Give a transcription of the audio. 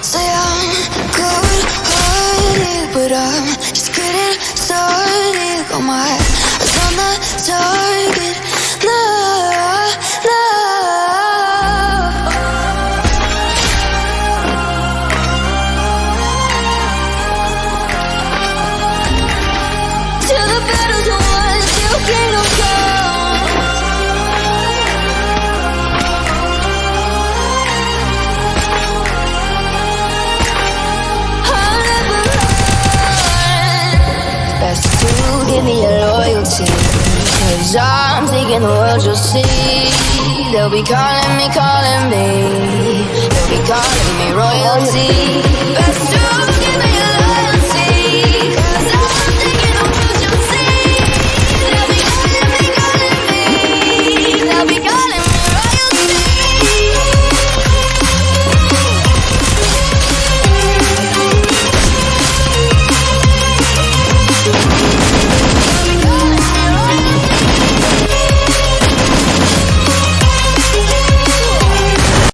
Say I'm good hearted, but I'm just getting started. Got my eyes on the target now. Your loyalty. Cause I'm thinking the world you'll see. They'll be calling me, calling me. They'll be calling me royalty.